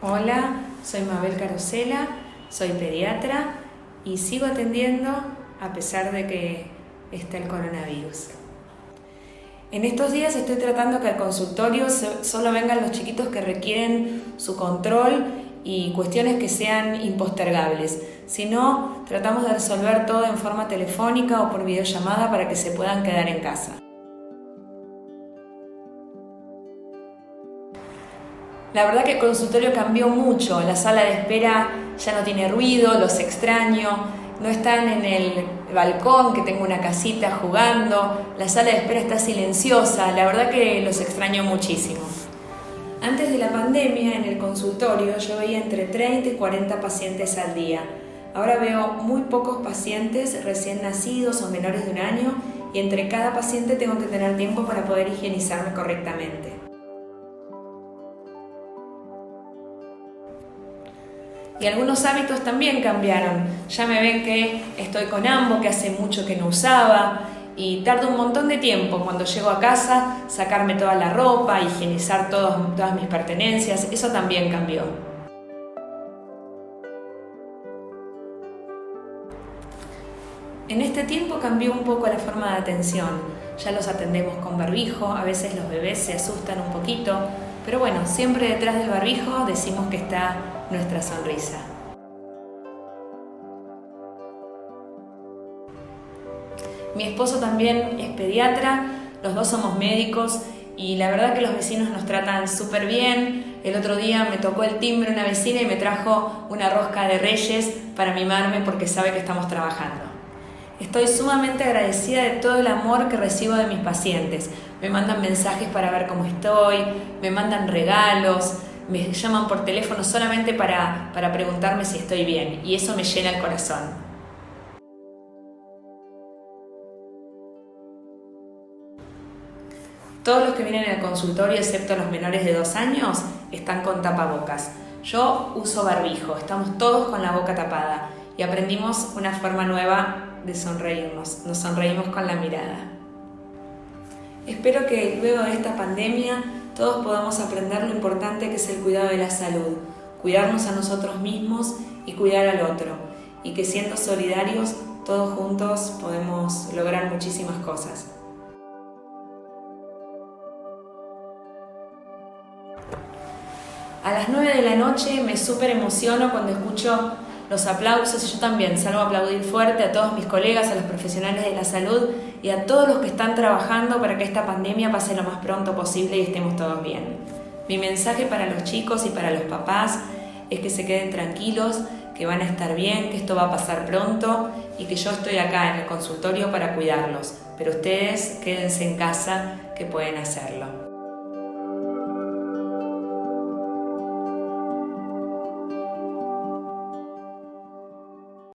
Hola, soy Mabel Carosela, soy pediatra y sigo atendiendo a pesar de que está el coronavirus. En estos días estoy tratando que al consultorio solo vengan los chiquitos que requieren su control y cuestiones que sean impostergables. Si no, tratamos de resolver todo en forma telefónica o por videollamada para que se puedan quedar en casa. La verdad que el consultorio cambió mucho, la sala de espera ya no tiene ruido, los extraño, no están en el balcón que tengo una casita jugando, la sala de espera está silenciosa, la verdad que los extraño muchísimo. Antes de la pandemia en el consultorio yo veía entre 30 y 40 pacientes al día. Ahora veo muy pocos pacientes recién nacidos o menores de un año y entre cada paciente tengo que tener tiempo para poder higienizarme correctamente. Y algunos hábitos también cambiaron. Ya me ven que estoy con ambos, que hace mucho que no usaba, y tardo un montón de tiempo cuando llego a casa sacarme toda la ropa, higienizar todas mis pertenencias, eso también cambió. En este tiempo cambió un poco la forma de atención. Ya los atendemos con barbijo, a veces los bebés se asustan un poquito, pero bueno, siempre detrás del barbijo decimos que está nuestra sonrisa. Mi esposo también es pediatra, los dos somos médicos y la verdad que los vecinos nos tratan súper bien. El otro día me tocó el timbre una vecina y me trajo una rosca de reyes para mimarme porque sabe que estamos trabajando. Estoy sumamente agradecida de todo el amor que recibo de mis pacientes. Me mandan mensajes para ver cómo estoy, me mandan regalos, me llaman por teléfono solamente para, para preguntarme si estoy bien y eso me llena el corazón. Todos los que vienen al consultorio, excepto los menores de dos años, están con tapabocas. Yo uso barbijo, estamos todos con la boca tapada y aprendimos una forma nueva de sonreírnos, nos sonreímos con la mirada. Espero que luego de esta pandemia todos podamos aprender lo importante que es el cuidado de la salud, cuidarnos a nosotros mismos y cuidar al otro, y que siendo solidarios, todos juntos podemos lograr muchísimas cosas. A las 9 de la noche me súper emociono cuando escucho los aplausos y yo también salgo aplaudir fuerte a todos mis colegas, a los profesionales de la salud y a todos los que están trabajando para que esta pandemia pase lo más pronto posible y estemos todos bien. Mi mensaje para los chicos y para los papás es que se queden tranquilos, que van a estar bien, que esto va a pasar pronto y que yo estoy acá en el consultorio para cuidarlos, pero ustedes quédense en casa que pueden hacerlo.